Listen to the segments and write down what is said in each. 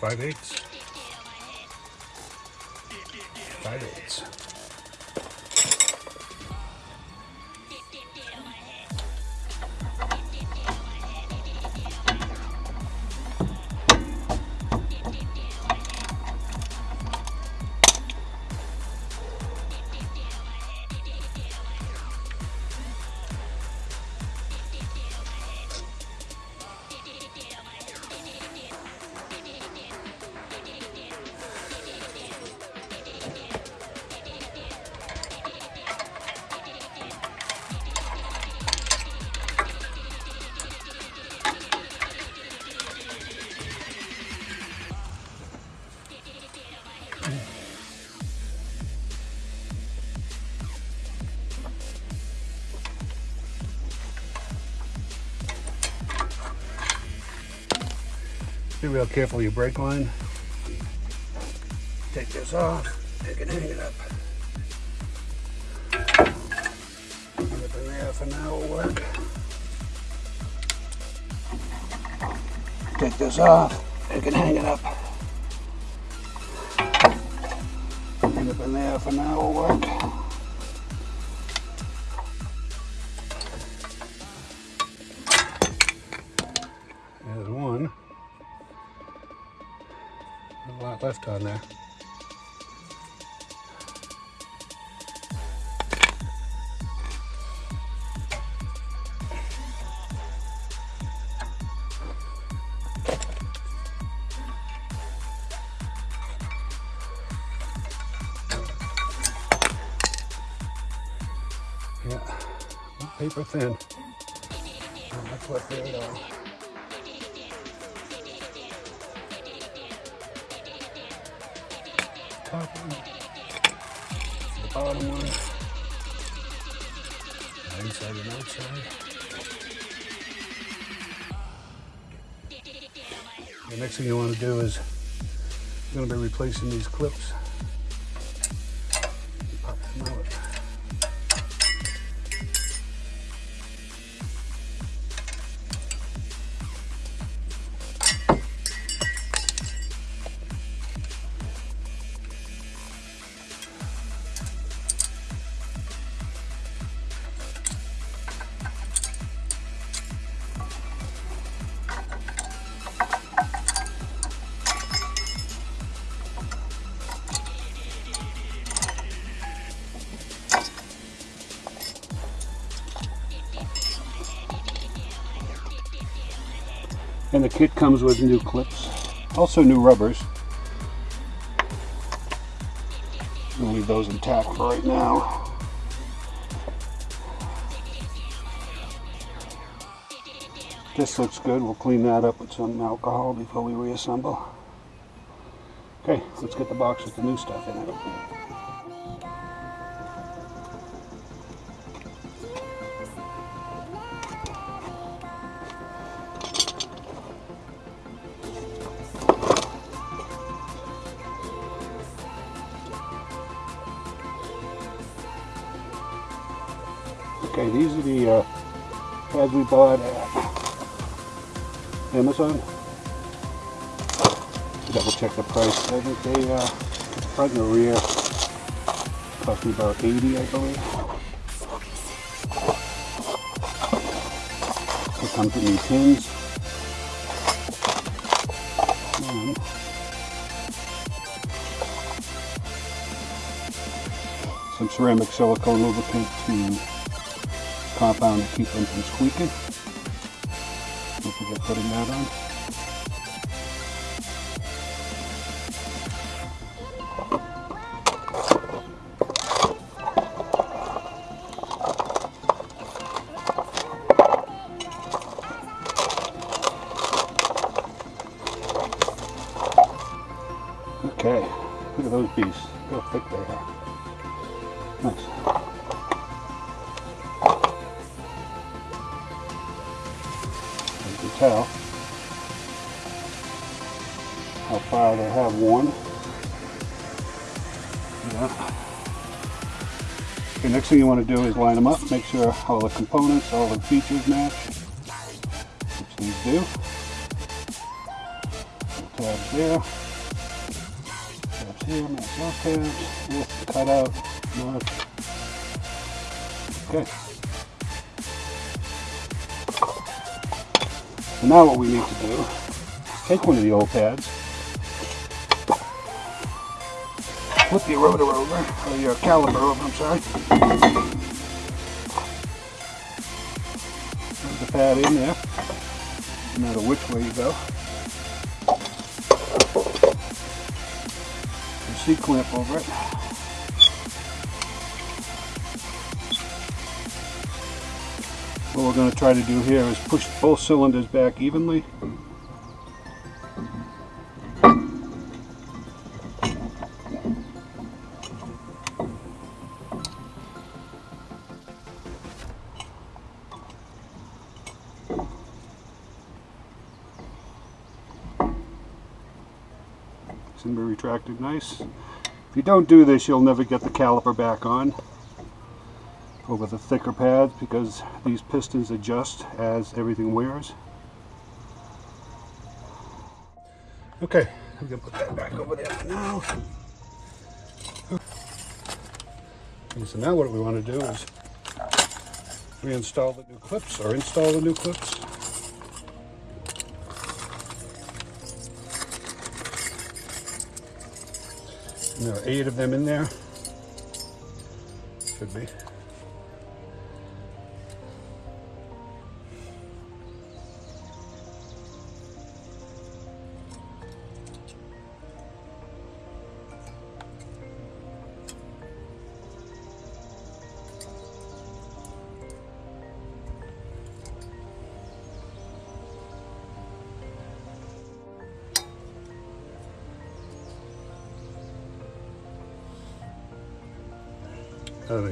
Five eighths. Five eighths. Be real careful your brake line. Take this off, take it, hang it up. It in there for now will work. Take this off, take it, hang it up. Leave it in there for now will work. A lot left on there. Yeah, paper thin. Not much left there at all. Top one, the bottom one, the inside and outside. The next thing you want to do is you're going to be replacing these clips. And the kit comes with new clips, also new rubbers. We'll leave those intact for right now. This looks good. We'll clean that up with some alcohol before we reassemble. Okay, let's get the box with the new stuff in it. We bought at Amazon. Double check the price. I think they, uh, front and the rear cost me about 80 I believe. Comes. And some ceramic silicone lubricant to compound to keep them from squeaking. Don't forget putting that on. Next thing you want to do is line them up, make sure all the components, all the features match, which these do. Tabs there, tabs here, match those tabs, this cut out, mark. Okay. So now what we need to do, take one of the old pads, flip oh, your rotor over, or your caliper over, I'm sorry. Put the pad in there, no matter which way you go. Your C-clamp over it. What we're going to try to do here is push both cylinders back evenly. Nice. If you don't do this, you'll never get the caliper back on over the thicker pads because these pistons adjust as everything wears. Okay, I'm gonna put that back over there now. And so now what we want to do is reinstall the new clips or install the new clips. And there are eight of them in there. Should be.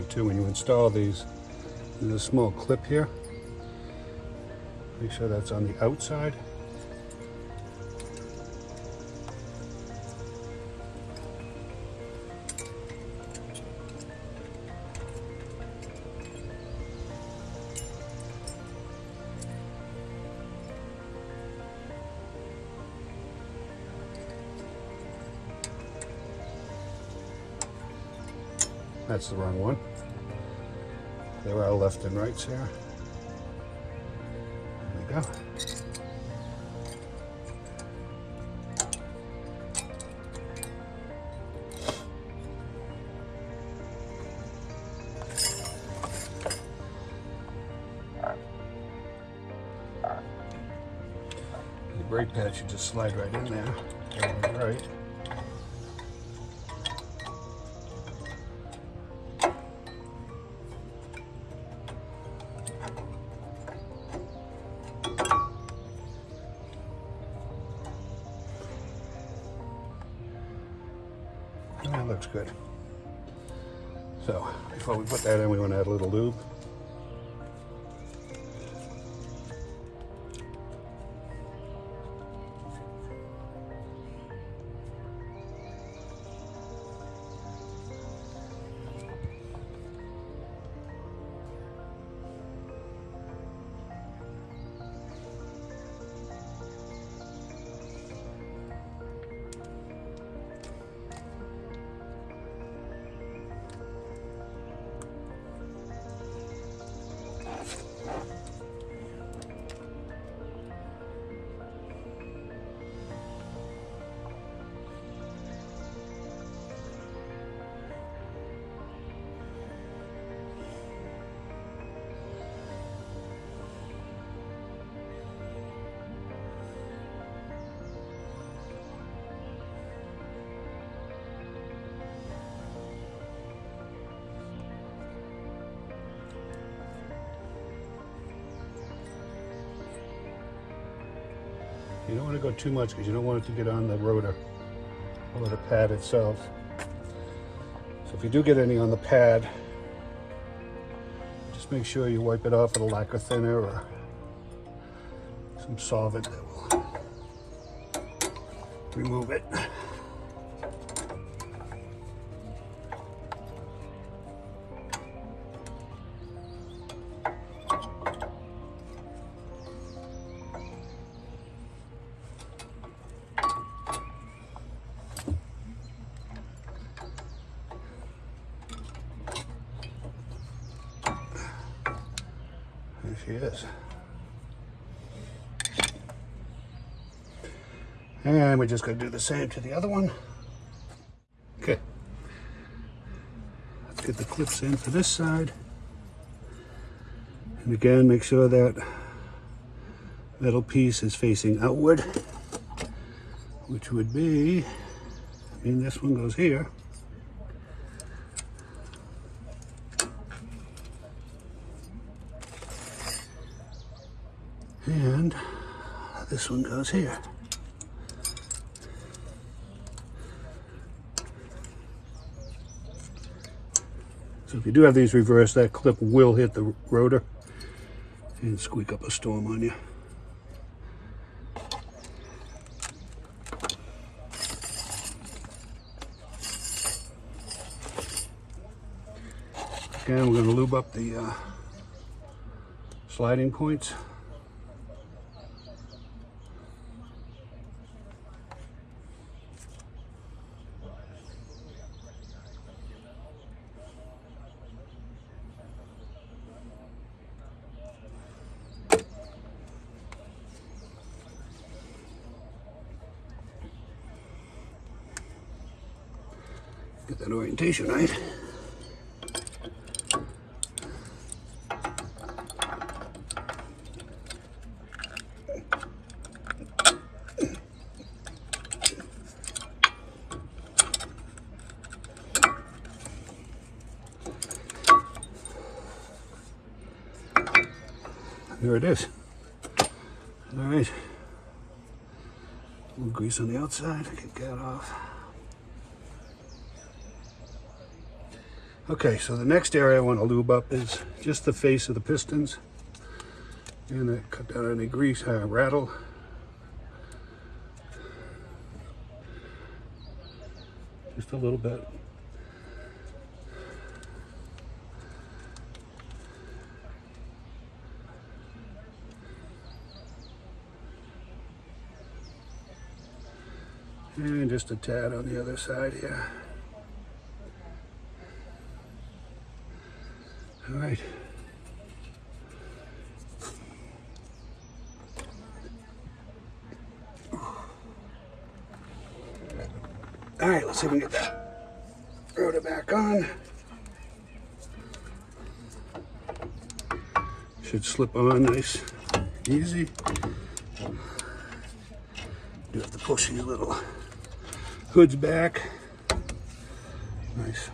Too, when you install these, there's a small clip here. Make sure that's on the outside. That's the wrong one. There are left and rights here. There we go. The brake pad should just slide right in there. Right. That looks good. So, before we put that in, we want to add a little lube. You don't want to go too much because you don't want it to get on the rotor or the pad itself. So if you do get any on the pad, just make sure you wipe it off with a lacquer thinner or some solvent that will remove it. She is. And we're just going to do the same to the other one. Okay. Let's get the clips in for this side. And again, make sure that metal piece is facing outward, which would be, I mean, this one goes here. And this one goes here. So if you do have these reversed, that clip will hit the rotor and squeak up a storm on you. Okay, we're going to lube up the uh, sliding points. That orientation right. There it is. All right. A little grease on the outside. I can get that off. Okay, so the next area I want to lube up is just the face of the pistons. And cut down any grease, uh, rattle. Just a little bit. And just a tad on the other side here. All right. All right, let's see if we can get that rotor back on. Should slip on nice, easy. Do have to push these little hoods back. Nice.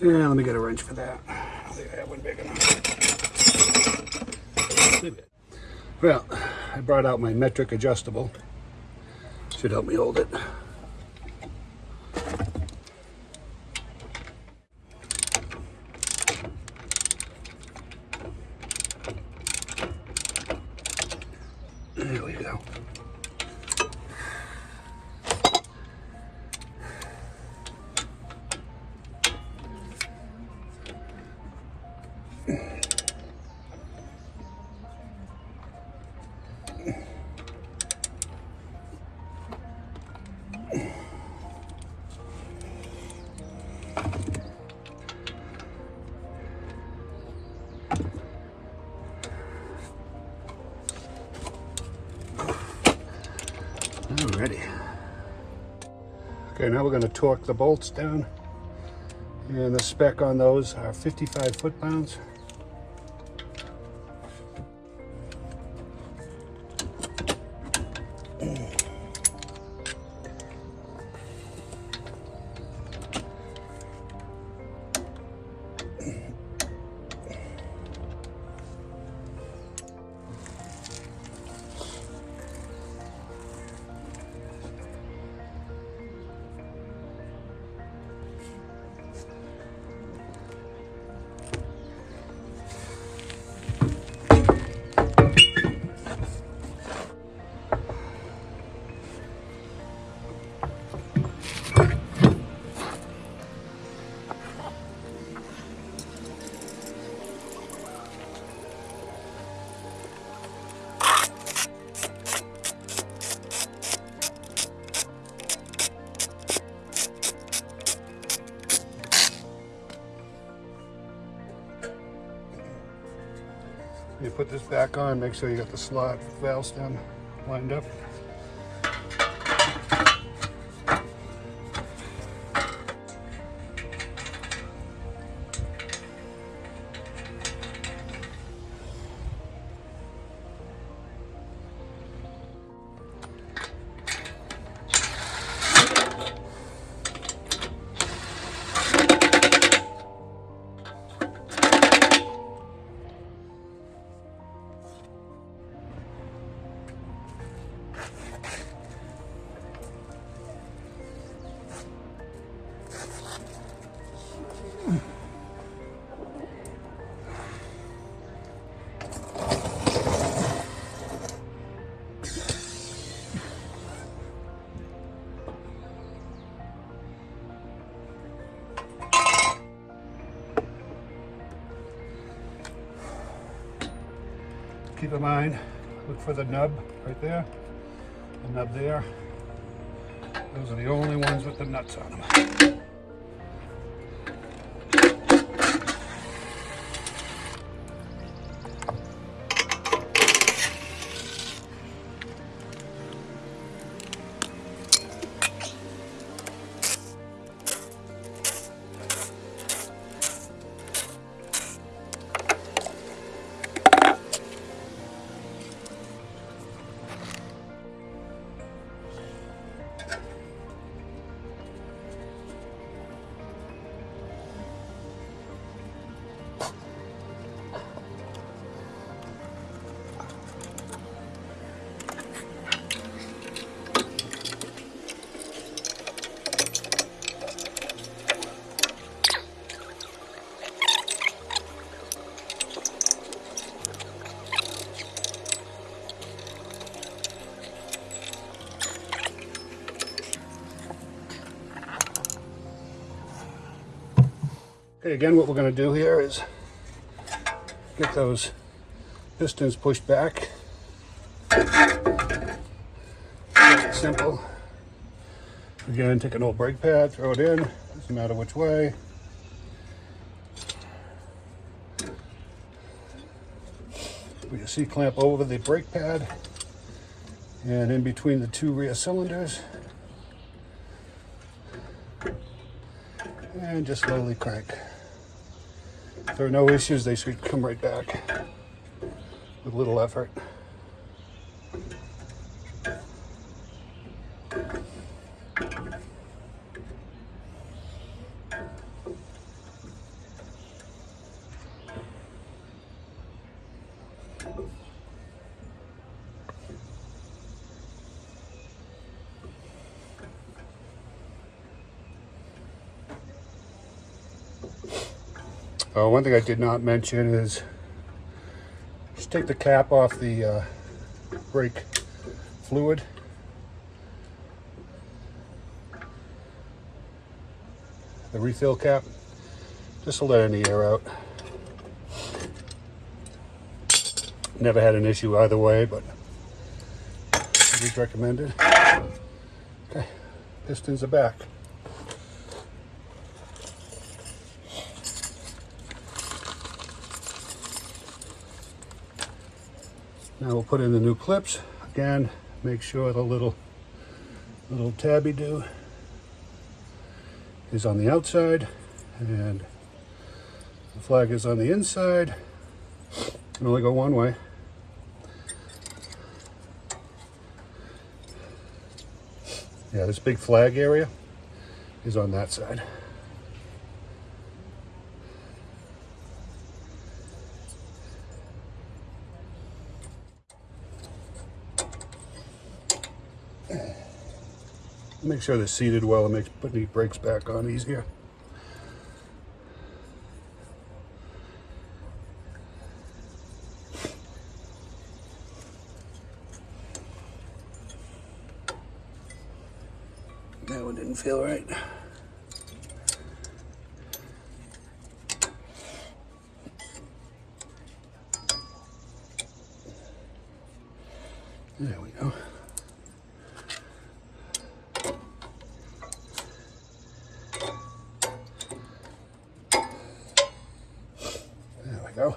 Yeah, let me get a wrench for that. I have one big enough. Well, I brought out my metric adjustable. Should help me hold it. Alrighty. Okay, now we're going to torque the bolts down And the spec on those are 55 foot-pounds. Put this back on, make sure you got the slot valve stem lined up. Keep in mind, look for the nub right there, the nub there. Those are the only ones with the nuts on them. Again, what we're going to do here is get those pistons pushed back. Simple. Again, take an old brake pad, throw it in, doesn't matter which way. Put your C-clamp over the brake pad and in between the two rear cylinders. And just slowly crank. There are no issues, they should come right back with little effort. Uh, one thing I did not mention is just take the cap off the uh, brake fluid. The refill cap, just to let any air out. Never had an issue either way, but always recommended. Okay, pistons are back. Now we'll put in the new clips. Again, make sure the little little tabby do is on the outside And the flag is on the inside. Can only go one way. Yeah, this big flag area is on that side. Make sure they're seated well. It makes putting the brakes back on easier. That one didn't feel right. There we go. There we go.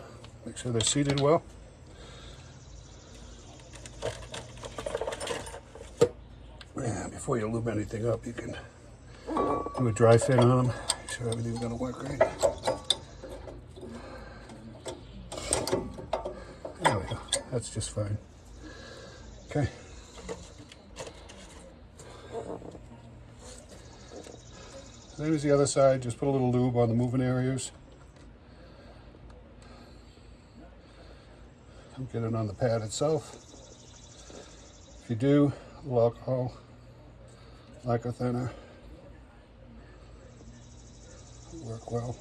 Sure they're seated well. Yeah, before you lube anything up, you can do a dry fit on them. Make sure everything's gonna work right. There we go. That's just fine. Okay. Same as the other side, just put a little lube on the moving areas. Get it on the pad itself. If you do, a little alcohol, lacquer thinner, work well.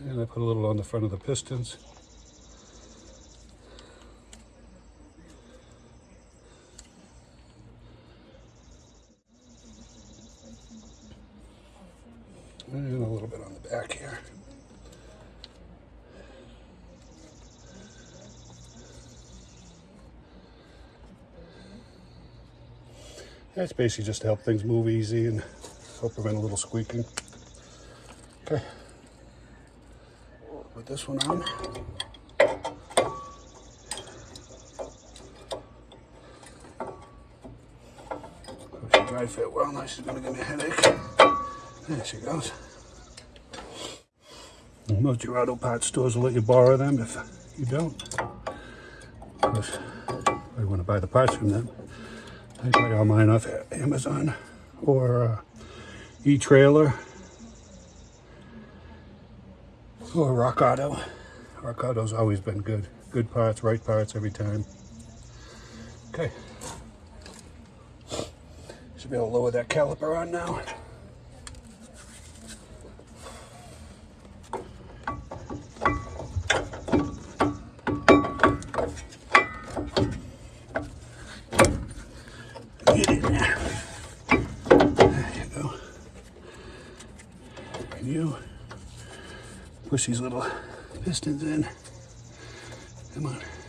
And I put a little on the front of the pistons. And a little bit on the back here. That's basically just to help things move easy and help prevent a little squeaking. Okay. Put this one on. She dry fit well. Now she's gonna give me a headache. There she goes. Most your auto parts stores will let you borrow them if you don't. Of course, I want to buy the parts from them. I got mine off Amazon or uh, e-trailer or Rock Auto. Rock Auto's always been good. Good parts, right parts every time. Okay. Should be able to lower that caliper on now. Get in there. There you go. And you push these little pistons in. Come on.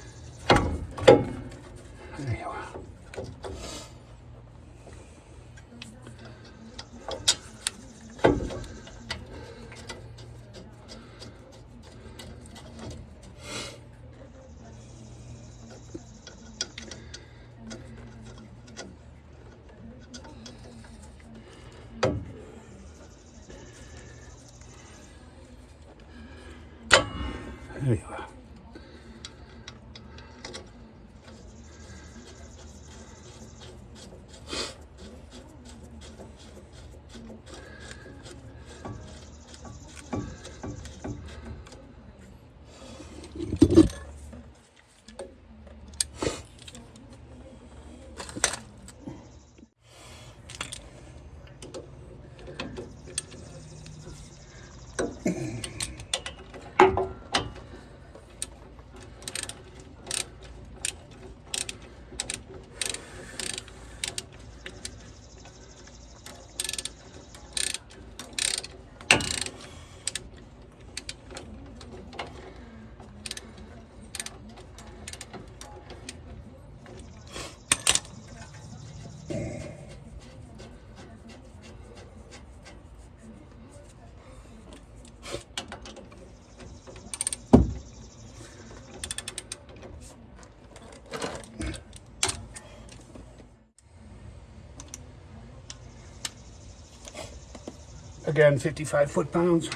Again, 55 foot-pounds.